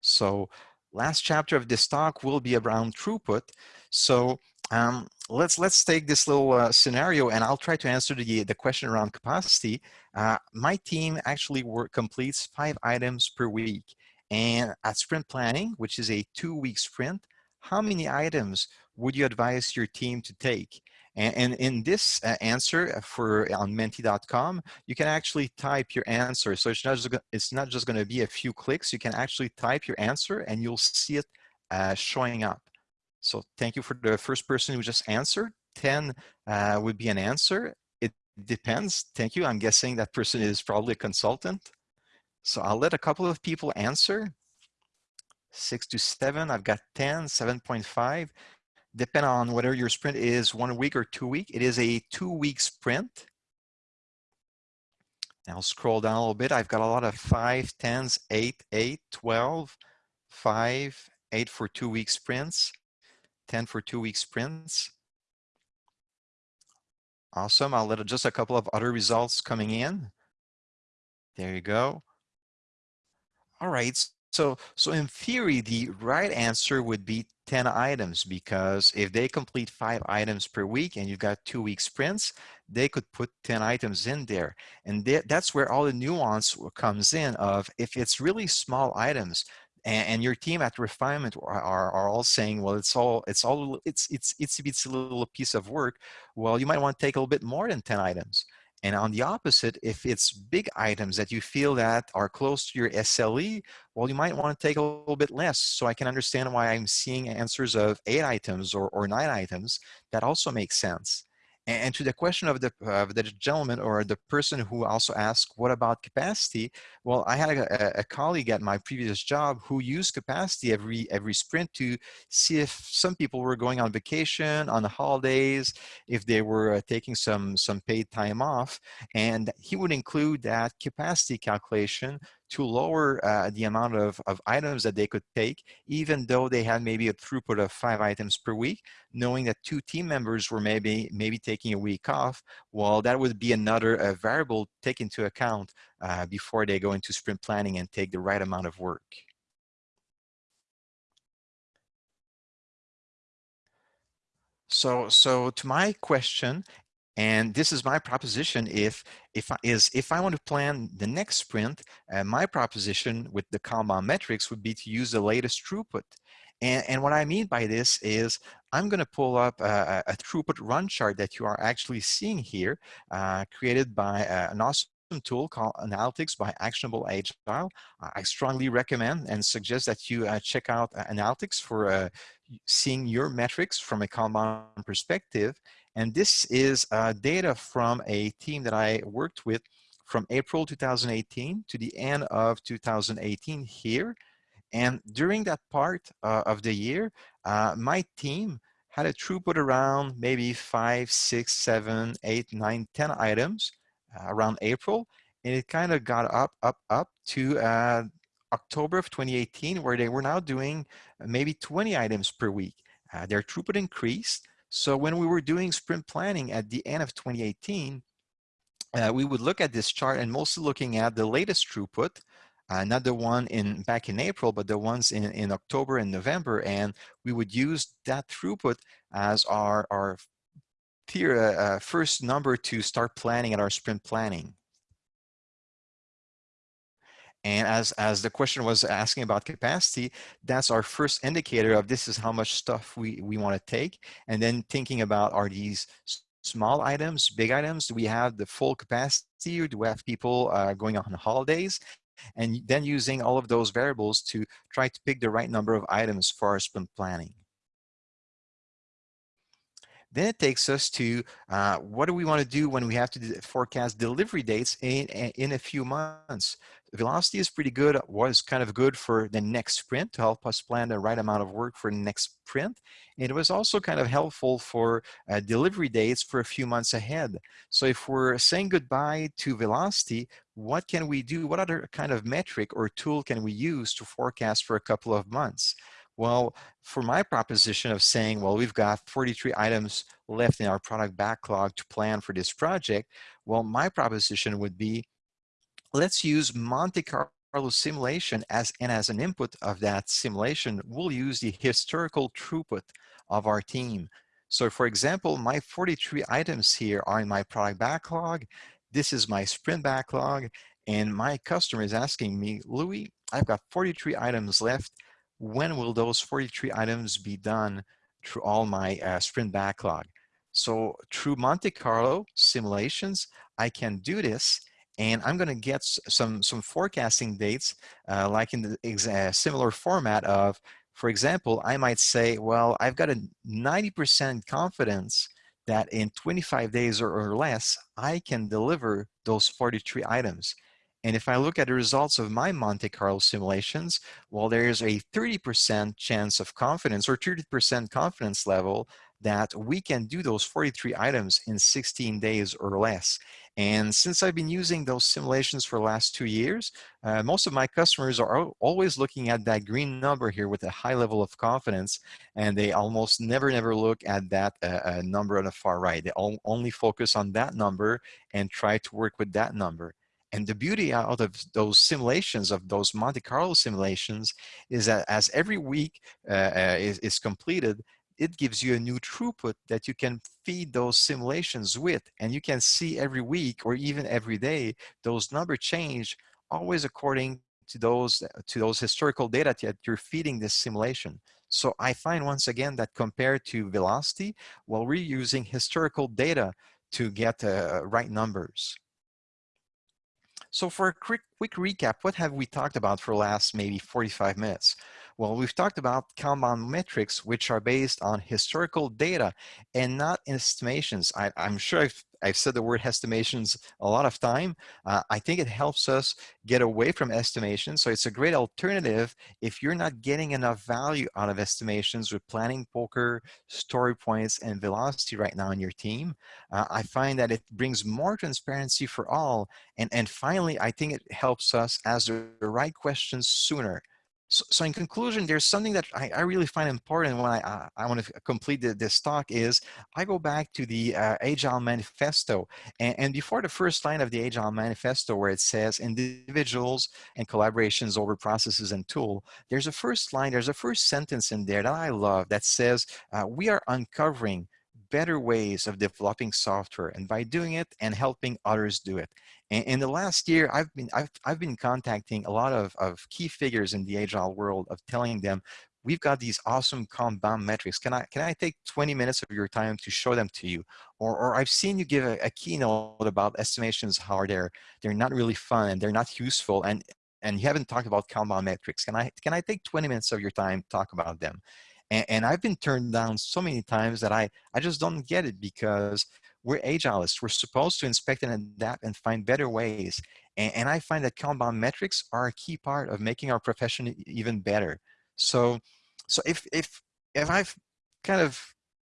So last chapter of this talk will be around throughput. So um, let's let's take this little uh, scenario and I'll try to answer the, the question around capacity. Uh, my team actually work, completes five items per week. And at sprint planning, which is a two week sprint, how many items would you advise your team to take? And, and in this uh, answer for on menti.com, you can actually type your answer. So it's not just, it's not just going to be a few clicks. You can actually type your answer and you'll see it uh, showing up. So thank you for the first person who just answered. 10 uh, would be an answer. It depends. Thank you. I'm guessing that person is probably a consultant. So I'll let a couple of people answer. Six to seven, I've got 10, 7.5. Depending on whether your sprint is one week or two week, it is a two week sprint. I'll scroll down a little bit. I've got a lot of five, 10s, eight, eight, 12, five, eight for two week sprints. 10 for two week sprints. Awesome. I'll let just a couple of other results coming in. There you go. All right. So, so in theory, the right answer would be 10 items because if they complete five items per week and you've got two week sprints, they could put 10 items in there. And that's where all the nuance comes in of if it's really small items, and, and your team at refinement are, are, all saying, well, it's all, it's all, it's, it's, it's, it's a little piece of work. Well, you might want to take a little bit more than 10 items. And on the opposite, if it's big items that you feel that are close to your SLE, well, you might want to take a little bit less. So I can understand why I'm seeing answers of eight items or, or nine items. That also makes sense. And to the question of the, of the gentleman or the person who also asked, what about capacity? Well, I had a, a, colleague at my previous job who used capacity every, every sprint to see if some people were going on vacation, on the holidays, if they were uh, taking some, some paid time off. And he would include that capacity calculation to lower uh, the amount of, of items that they could take, even though they had maybe a throughput of five items per week, knowing that two team members were maybe maybe taking a week off, well, that would be another uh, variable take into account uh, before they go into sprint planning and take the right amount of work. So, so to my question, and this is my proposition. If if I, is if I want to plan the next sprint, uh, my proposition with the Kanban metrics would be to use the latest throughput. And, and what I mean by this is I'm going to pull up a, a, throughput run chart that you are actually seeing here, uh, created by uh, an awesome tool called Analytics by Actionable Agile. I strongly recommend and suggest that you uh, check out uh, Analytics for uh, seeing your metrics from a Kanban perspective and this is uh, data from a team that I worked with from April 2018 to the end of 2018 here. And during that part uh, of the year, uh, my team had a throughput around maybe five, six, seven, eight, nine, ten items uh, around April. And it kind of got up, up, up to uh, October of 2018, where they were now doing maybe 20 items per week. Uh, their throughput increased. So when we were doing sprint planning at the end of 2018, uh, we would look at this chart and mostly looking at the latest throughput, uh, not the one in back in April, but the ones in, in October and November. And we would use that throughput as our, our peer, uh, uh first number to start planning at our sprint planning. And as, as the question was asking about capacity, that's our first indicator of this is how much stuff we, we want to take. And then thinking about are these small items, big items? Do we have the full capacity or do we have people uh, going on holidays? And then using all of those variables to try to pick the right number of items for our sprint planning. Then it takes us to uh, what do we want to do when we have to forecast delivery dates in, in a few months. Velocity is pretty good, was kind of good for the next sprint to help us plan the right amount of work for the next sprint. It was also kind of helpful for uh, delivery dates for a few months ahead. So if we're saying goodbye to velocity, what can we do? What other kind of metric or tool can we use to forecast for a couple of months? Well, for my proposition of saying, well, we've got 43 items left in our product backlog to plan for this project, well, my proposition would be, let's use Monte Carlo simulation as and as an input of that simulation, we'll use the historical throughput of our team. So for example, my 43 items here are in my product backlog. This is my sprint backlog. And my customer is asking me, Louis, I've got 43 items left. When will those 43 items be done through all my uh, sprint backlog? So through Monte Carlo simulations, I can do this and I'm going to get some some forecasting dates uh, like in the uh, similar format of, for example, I might say, well, I've got a 90% confidence that in 25 days or, or less, I can deliver those 43 items. And if I look at the results of my Monte Carlo simulations, well, there's a 30% chance of confidence or 30% confidence level that we can do those 43 items in 16 days or less. And since I've been using those simulations for the last two years, uh, most of my customers are always looking at that green number here with a high level of confidence, and they almost never, never look at that uh, uh, number on the far right. They only focus on that number and try to work with that number. And the beauty out of those simulations, of those Monte Carlo simulations, is that as every week uh, uh, is, is completed, it gives you a new throughput that you can feed those simulations with. And you can see every week or even every day, those numbers change always according to those, to those historical data that you're feeding this simulation. So I find once again that compared to velocity, well, we're using historical data to get uh, right numbers. So for a quick, quick recap, what have we talked about for last maybe 45 minutes? Well, we've talked about Kanban metrics, which are based on historical data and not estimations. I, am sure I've I've said the word estimations a lot of time. Uh, I think it helps us get away from estimations. So it's a great alternative if you're not getting enough value out of estimations with planning poker, story points, and velocity right now in your team. Uh, I find that it brings more transparency for all. And, and finally, I think it helps us ask the right questions sooner. So, so, in conclusion, there's something that I, I really find important when I, I, I want to complete the, this talk is I go back to the uh, Agile Manifesto. And, and, before the first line of the Agile Manifesto where it says individuals and collaborations over processes and tool, there's a first line, there's a first sentence in there that I love that says, uh, we are uncovering better ways of developing software and by doing it and helping others do it. And in the last year, I've been, I've, I've been contacting a lot of, of key figures in the agile world of telling them, we've got these awesome Kanban metrics. Can I, can I take 20 minutes of your time to show them to you? Or, or I've seen you give a, a keynote about estimations, how they're, they're not really fun and they're not useful. And, and you haven't talked about Kanban metrics. Can I, can I take 20 minutes of your time to talk about them? And, and I've been turned down so many times that I, I just don't get it because we're agilists. We're supposed to inspect and adapt and find better ways. And, and, I find that Kanban metrics are a key part of making our profession even better. So, so if, if, if I've kind of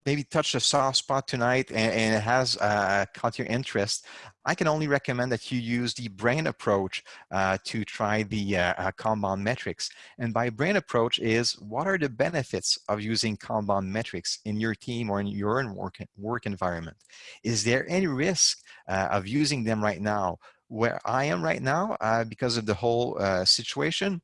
maybe touched a soft spot tonight and, and it has uh, caught your interest, I can only recommend that you use the brain approach uh, to try the uh, uh, Kanban metrics. And by brain approach is what are the benefits of using Kanban metrics in your team or in your own work, work environment? Is there any risk uh, of using them right now? Where I am right now, uh, because of the whole situation,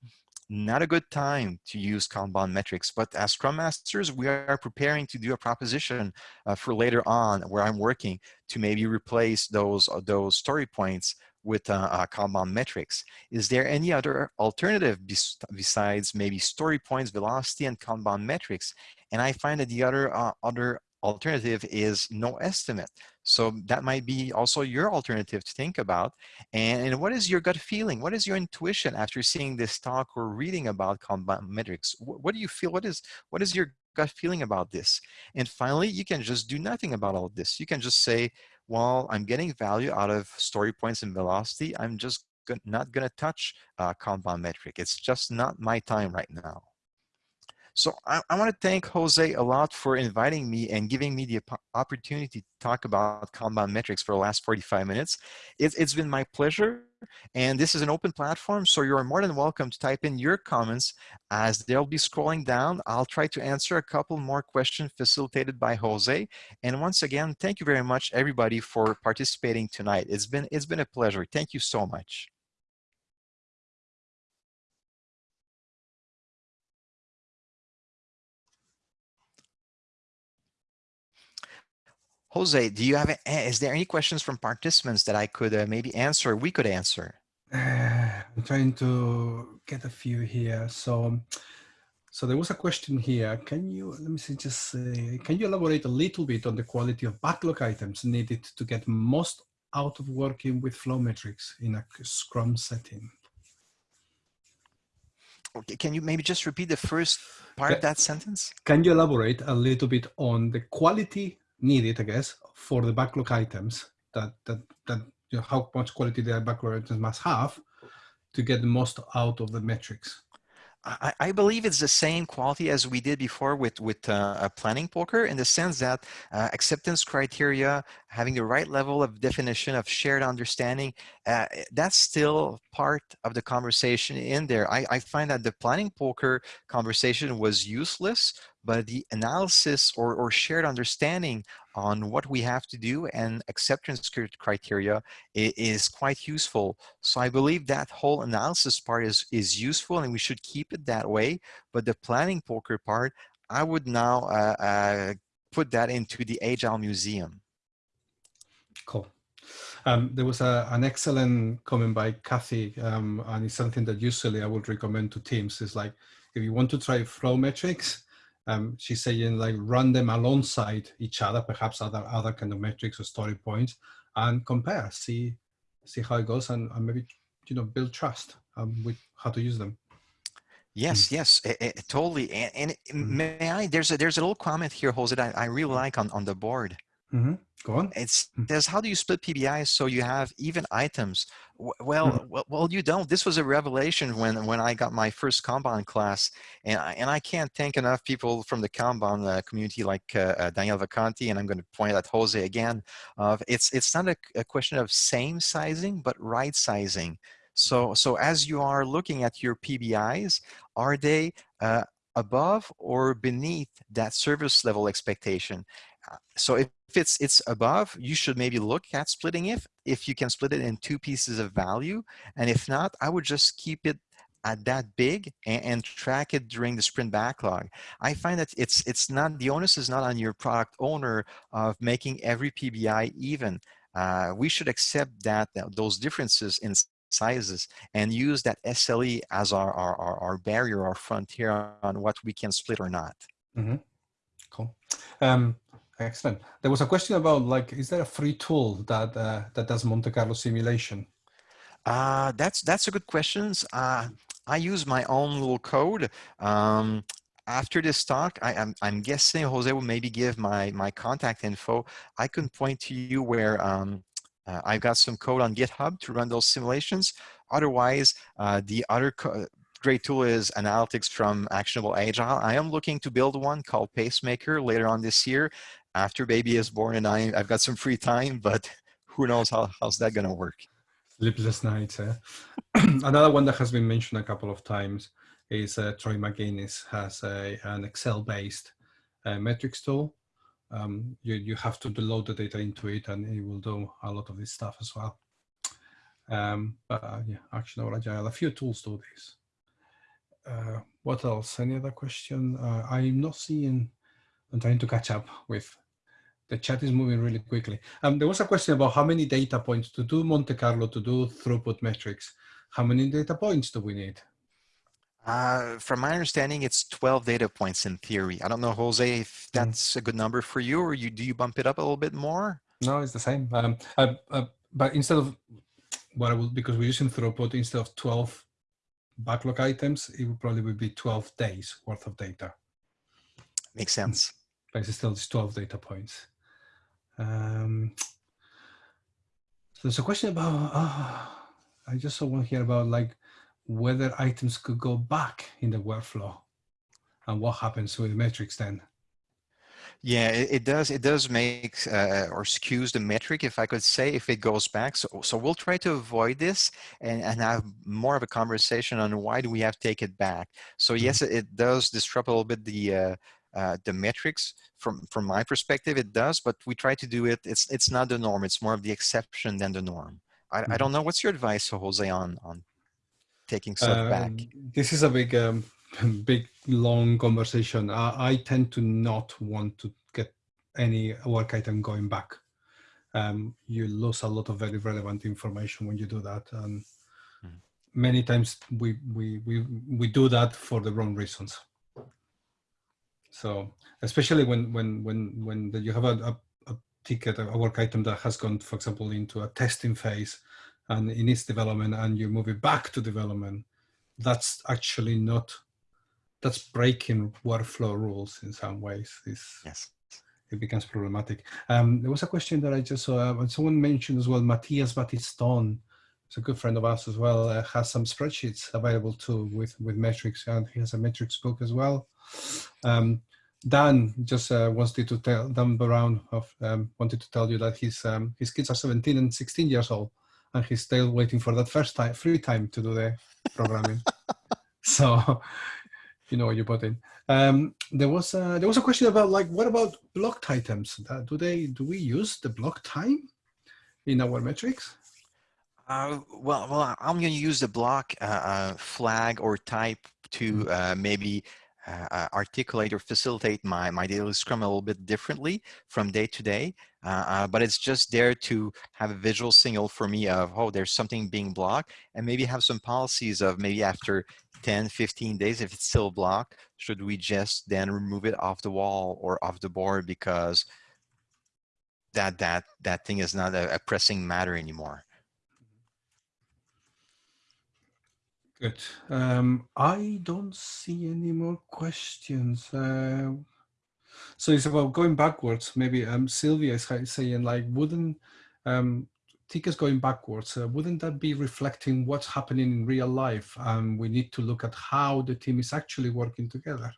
not a good time to use Kanban metrics, but as Scrum Masters, we are preparing to do a proposition uh, for later on where I'm working to maybe replace those, uh, those story points with uh, uh, Kanban metrics. Is there any other alternative besides maybe story points, velocity, and Kanban metrics? And I find that the other, uh, other alternative is no estimate. So that might be also your alternative to think about. And, and, what is your gut feeling? What is your intuition after seeing this talk or reading about Kanban metrics? What, what do you feel? What is, what is your gut feeling about this? And finally, you can just do nothing about all this. You can just say, well, I'm getting value out of story points and velocity. I'm just not going to touch uh, Kanban metric. It's just not my time right now. So I, I want to thank Jose a lot for inviting me and giving me the opportunity to talk about Kanban metrics for the last 45 minutes. It, it's been my pleasure. And this is an open platform, so you're more than welcome to type in your comments as they'll be scrolling down. I'll try to answer a couple more questions facilitated by Jose. And once again, thank you very much, everybody, for participating tonight. It's been, it's been a pleasure. Thank you so much. Jose, do you have, a, is there any questions from participants that I could uh, maybe answer, we could answer? Uh, I'm trying to get a few here. So, so there was a question here. Can you, let me see, just can you elaborate a little bit on the quality of backlog items needed to get most out of working with flow metrics in a Scrum setting? Okay, can you maybe just repeat the first part of that sentence? Can you elaborate a little bit on the quality needed, I guess, for the backlog items that that that you know, how much quality the backlog items must have to get the most out of the metrics. I, I, believe it's the same quality as we did before with, with uh, planning poker in the sense that uh, acceptance criteria, having the right level of definition of shared understanding, uh, that's still part of the conversation in there. I, I find that the planning poker conversation was useless, but the analysis or, or shared understanding on what we have to do and acceptance criteria is quite useful. So I believe that whole analysis part is, is useful and we should keep it that way. But the planning poker part, I would now uh, uh, put that into the Agile Museum. Cool. Um, there was a, an excellent comment by Kathy, um, and it's something that usually I would recommend to teams. Is like, if you want to try flow metrics, um, she's saying like run them alongside each other, perhaps other other kind of metrics or story points, and compare, see see how it goes, and, and maybe you know build trust um, with how to use them. Yes, mm. yes, it, it, totally. And, and mm. may I? There's a there's a little comment here, Jose, that I, I really like on on the board. Mm -hmm. Go on. It mm. says, how do you split PBIs so you have even items? Well, mm. well, well, you don't. This was a revelation when when I got my first Kanban class, and I, and I can't thank enough people from the Kanban uh, community like uh, uh, Daniel Vacanti, and I'm going to point at Jose again. Of it's it's not a, a question of same sizing, but right sizing. So so as you are looking at your PBIs, are they uh, above or beneath that service level expectation? So if it's it's above, you should maybe look at splitting it if you can split it in two pieces of value. And if not, I would just keep it at that big and, and, track it during the sprint backlog. I find that it's it's not the onus is not on your product owner of making every PBI even. Uh, we should accept that, that those differences in sizes and use that SLE as our, our, our, our barrier, our frontier on what we can split or not. Mm -hmm. Cool. Um, Excellent. There was a question about like, is there a free tool that uh, that does Monte Carlo simulation? Uh, that's that's a good question. Uh, I use my own little code. Um, after this talk, I, am I'm, I'm guessing Jose will maybe give my my contact info. I can point to you where um, uh, I've got some code on GitHub to run those simulations. Otherwise, uh, the other great tool is analytics from Actionable Agile. I am looking to build one called Pacemaker later on this year after baby is born and I, I've got some free time, but who knows how, how's that going to work. Sleepless nights. Eh? Another one that has been mentioned a couple of times is uh, Troy Magennis has a, an Excel-based uh, metrics tool. Um, you, you have to load the data into it and it will do a lot of this stuff as well. Um, but uh, yeah, Actionable Agile, a few tools do this. Uh, what else? Any other question? Uh, I'm not seeing, I'm trying to catch up with the chat is moving really quickly. Um, there was a question about how many data points to do Monte Carlo, to do throughput metrics. How many data points do we need? Uh, from my understanding, it's 12 data points in theory. I don't know, Jose, if hmm. that's mm. a good number for you, or you do you bump it up a little bit more? No, it's the same. Um, uh, uh, but instead of what I will, because we're using throughput, instead of 12 backlog items, it would probably be 12 days worth of data Makes sense. But it's still just 12 data points. Um, so there's a question about, oh, I just saw one here about like whether items could go back in the workflow and what happens with the metrics then. Yeah, it, it, does. It does make uh, or skews the metric, if I could say, if it goes back. So, so we'll try to avoid this and, and have more of a conversation on why do we have to take it back. So mm-hmm. yes, it, it does disrupt a little bit the uh, uh, the metrics from from my perspective. It does, but we try to do it. It's it's not the norm. It's more of the exception than the norm. I, mm-hmm. I don't know. What's your advice, Jose, on on taking stuff um, back? This is a big um, big long conversation. I, I, tend to not want to get any work item going back. Um, you lose a lot of very relevant information when you do that, and mm. many times we we we we do that for the wrong reasons. So especially when when when when you have a, a, a ticket, a work item that has gone, for example, into a testing phase, and in its development, and you move it back to development, that's actually not that's breaking workflow rules in some ways. It's, yes. It becomes problematic. Um, there was a question that I just saw, uh, someone mentioned as well, Matthias Battiston, a good friend of ours as well, uh, has some spreadsheets available too with, with metrics, and he has a metrics book as well. Um, Dan just uh, wanted to tell Dan Brown of, um, wanted to tell you that his um, his kids are 17 and 16 years old, and he's still waiting for that first time free time to do the programming. so you know what you put in. Um, there was a, there was a question about like what about blocked items? Uh, do they do we use the block time in our metrics? Uh, well, well, I'm going to use the block uh, uh, flag or type to mm-hmm. uh, maybe uh, articulate or facilitate my, my daily scrum a little bit differently from day to day. But it's just there to have a visual signal for me of, oh, there's something being blocked and maybe have some policies of maybe after 10, 15 days, if it's still blocked, should we just then remove it off the wall or off the board because that, that, that thing is not a, a pressing matter anymore. Good. Um, I don't see any more questions. Uh, so it's about going backwards. Maybe um, Sylvia is saying like, wouldn't um, tickets going backwards, uh, wouldn't that be reflecting what's happening in real life? And we need to look at how the team is actually working together.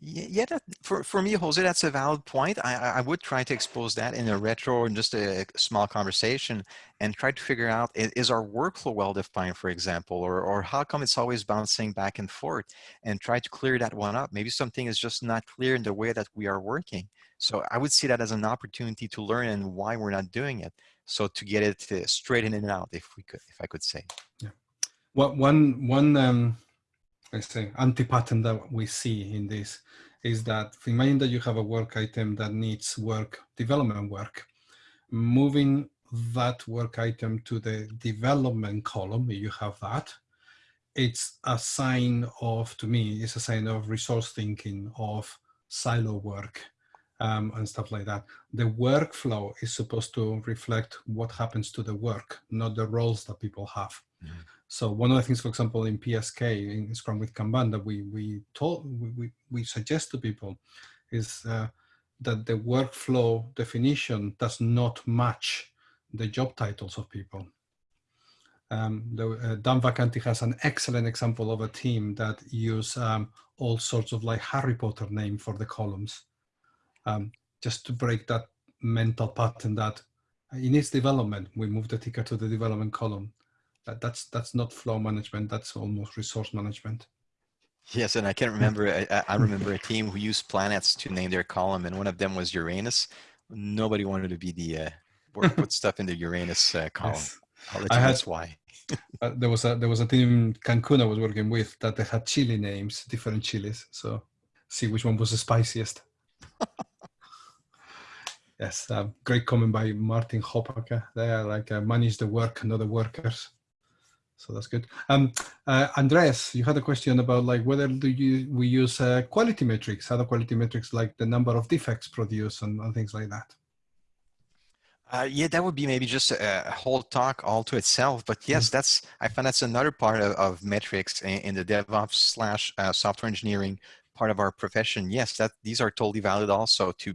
Yeah, that, for, for me, Jose, that's a valid point. I, I would try to expose that in a retro and just a small conversation and try to figure out, is our workflow well-defined, for example, or, or how come it's always bouncing back and forth and try to clear that one up. Maybe something is just not clear in the way that we are working. So I would see that as an opportunity to learn and why we're not doing it. So to get it straight in and out, if we could, if I could say. Yeah. Well, one, one, um, I say anti-pattern that we see in this is that imagine that you have a work item that needs work, development work. Moving that work item to the development column, you have that, it's a sign of, to me, it's a sign of resource thinking, of silo work um, and stuff like that. The workflow is supposed to reflect what happens to the work, not the roles that people have. So one of the things, for example, in PSK, in Scrum with Kanban, that we we told we we suggest to people is uh, that the workflow definition does not match the job titles of people. Um, the, uh, Dan Vacanti has an excellent example of a team that use um, all sorts of like Harry Potter name for the columns, um, just to break that mental pattern that in its development, we move the ticker to the development column that, that's that's not flow management. That's almost resource management. Yes, and I can't remember. I, I remember a team who used planets to name their column, and one of them was Uranus. Nobody wanted to be the uh, put stuff in the Uranus uh, column. Yes. I'll let you I had, why. uh, there was a there was a team Cancun I was working with that they had chili names, different chilies. So see which one was the spiciest. yes, uh, great comment by Martin Hoppaka. They are like uh, manage the work, not the workers so that's good. Um, uh, Andres, you had a question about like whether do you we use uh, quality metrics, other quality metrics like the number of defects produced and, and things like that. Uh, yeah, that would be maybe just a, a, whole talk all to itself. But yes, mm. that's I find that's another part of, of metrics in, in, the DevOps slash uh, software engineering part of our profession, yes, that these are totally valid also to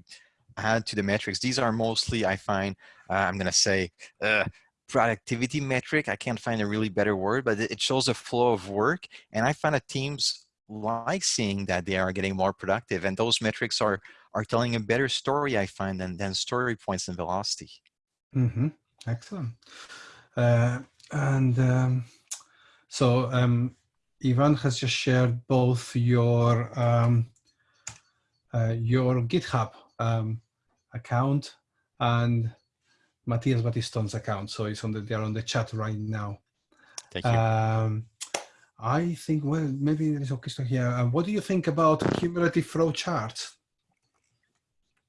add to the metrics. These are mostly, I find, uh, I'm going to say, uh, productivity metric. I can't find a really better word, but it shows a flow of work. And I find that teams like seeing that they are getting more productive. And those metrics are, are telling a better story, I find, than, than story points and velocity. Mm -hmm. Excellent. Uh, and um, so um, Ivan has just shared both your um, uh, your GitHub um, account and Matthias Battiston's account. So it's on the, they're on the chat right now. Thank you. Um, I think, well, maybe there is a question here. Uh, what do you think about cumulative flow charts?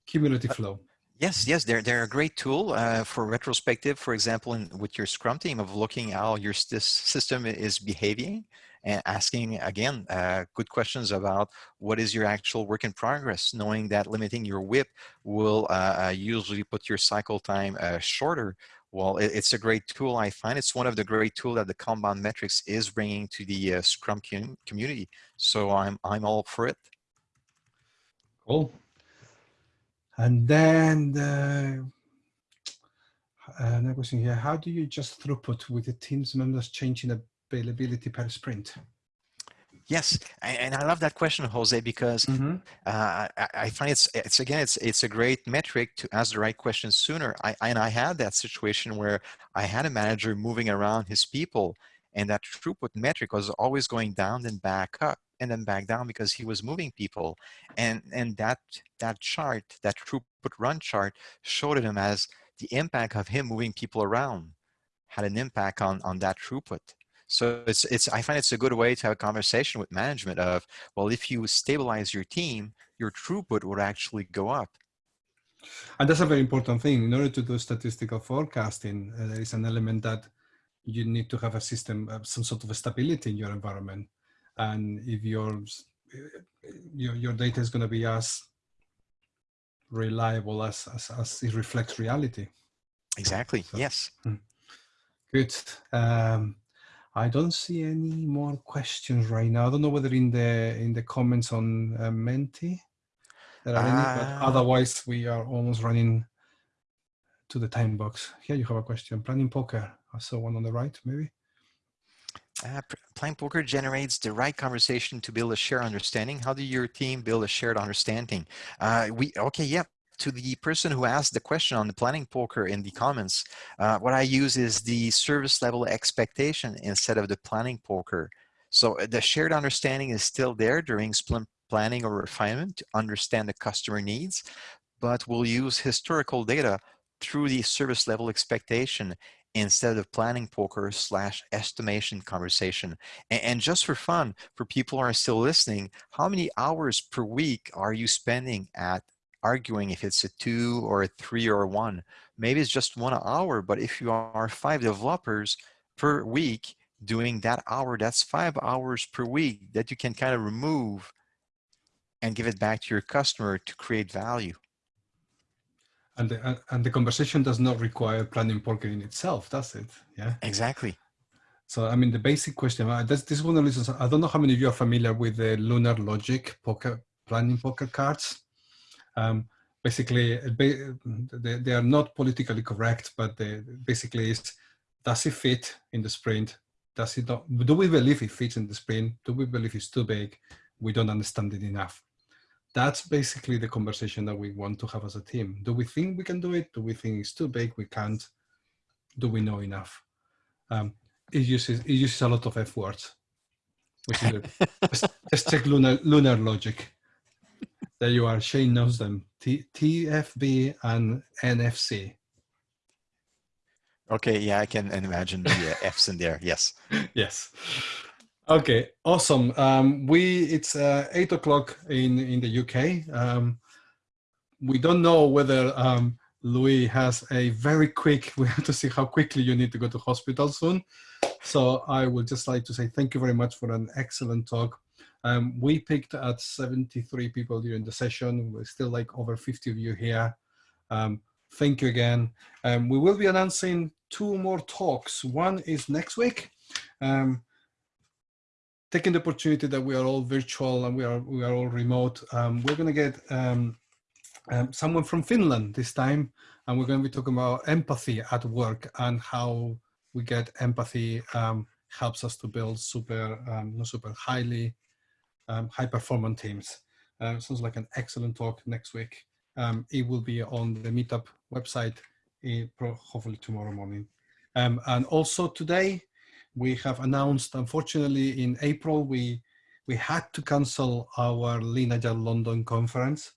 Cumulative uh, flow. Yes, yes, they're, they're a great tool uh, for retrospective, for example, in, with your Scrum team of looking how your system is behaving and asking, again, uh, good questions about what is your actual work in progress, knowing that limiting your WIP will uh, uh usually put your cycle time uh, shorter. Well, it, it's a great tool, I find. It's one of the great tools that the Kanban metrics is bringing to the uh, Scrum com community. So I'm, I'm all for it. Cool. And then the another question here, how do you just throughput with the team's members changing availability per sprint? Yes, and I love that question, Jose, because mm -hmm. uh, I, find it's it's again it's it's a great metric to ask the right questions sooner. I and I had that situation where I had a manager moving around his people, and that throughput metric was always going down then back up and then back down because he was moving people. And, and that, that chart, that throughput run chart showed him as the impact of him moving people around had an impact on, on that throughput. So it's, it's, I find it's a good way to have a conversation with management of, well, if you stabilize your team, your throughput would actually go up. And that's a very important thing. In order to do statistical forecasting, uh, there is an element that you need to have a system, uh, some sort of stability in your environment and if your your, your data is going to be as reliable as, as, as it reflects reality. Exactly. So, yes. Hmm. Good. Um, I don't see any more questions right now. I don't know whether in the in the comments on uh, Menti there are any, but ah. otherwise we are almost running to the time box. Here you have a question. Planning poker. I saw one on the right, maybe. Uh, Planning Poker generates the right conversation to build a shared understanding. How do your team build a shared understanding? Uh, we okay, yeah. To the person who asked the question on the Planning Poker in the comments, uh, what I use is the service level expectation instead of the Planning Poker. So uh, the shared understanding is still there during sprint planning or refinement to understand the customer needs, but we'll use historical data through the service level expectation instead of planning poker slash estimation conversation. And, and, just for fun, for people who are still listening, how many hours per week are you spending at arguing if it's a two or a three or a one? Maybe it's just one hour, but if you are five developers per week doing that hour, that's five hours per week that you can kind of remove and give it back to your customer to create value. And the, and the conversation does not require planning poker in itself, does it? Yeah. Exactly. So, I mean, the basic question, uh, this, this one of the reasons, I don't know how many of you are familiar with the Lunar Logic poker planning poker cards. Um, basically, they, they are not politically correct, but they, basically is, does it fit in the sprint? Does it not, do we believe it fits in the sprint? Do we believe it's too big? We don't understand it enough that's basically the conversation that we want to have as a team. Do we think we can do it? Do we think it's too big? We can't. Do we know enough? Um, it uses it uses a lot of F words, which is a, check lunar lunar logic. There you are. Shane knows them. T, TFB and NFC. Okay, yeah, I can imagine the uh, F's in there. Yes. yes. Okay, awesome. Um, we it's uh, eight o'clock in in the UK. Um, we don't know whether um, Louis has a very quick. We have to see how quickly you need to go to hospital soon. So I would just like to say thank you very much for an excellent talk. Um, we picked at 73 people during the session. We're still like over 50 of you here. Um, thank you again. Um, we will be announcing two more talks. One is next week. Um, taking the opportunity that we are all virtual and we are we are all remote, um, we're going to get um, someone from Finland this time, and we're going to be talking about empathy at work and how we get empathy helps us to build super, um, not super highly um, high performance teams. Uh, sounds like an excellent talk next week. Um, it will be on the Meetup website, in, hopefully tomorrow morning. Um, and also today, we have announced, unfortunately, in April, we we had to cancel our Lean Agile London conference.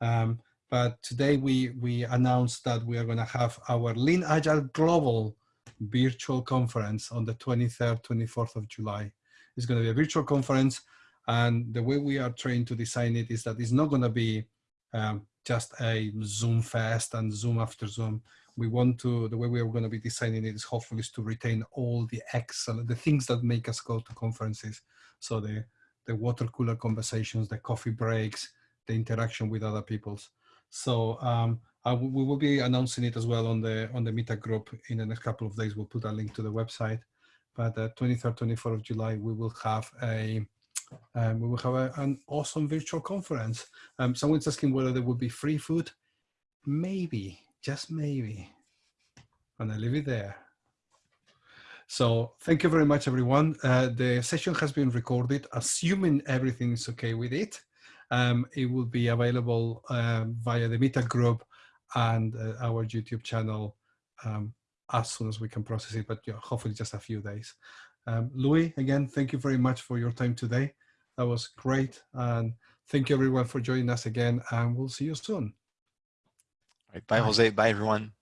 Um, but today we, we announced that we are going to have our Lean Agile Global virtual conference on the 23rd, 24th of July. It's going to be a virtual conference. And the way we are trying to design it is that it's not going to be um, just a Zoom fest and Zoom after Zoom. We want to, the way we are going to be designing it is hopefully is to retain all the excellent, the things that make us go to conferences. So the, the water cooler conversations, the coffee breaks, the interaction with other people's. So um, we will be announcing it as well on the on the Meetup group in the next couple of days. We'll put a link to the website. But uh, 23rd, 24th of July, we will have a um, we will have a, an awesome virtual conference. Um, someone's asking whether there would be free food. Maybe, just maybe. And I leave it there. So thank you very much, everyone. Uh, the session has been recorded, assuming everything is okay with it. Um, it will be available um, via the Meetup group and uh, our YouTube channel um, as soon as we can process it, but hopefully just a few days. Um, Louis, again, thank you very much for your time today. That was great. And thank you everyone for joining us again and we'll see you soon. Right, bye, bye, Jose. Bye, everyone.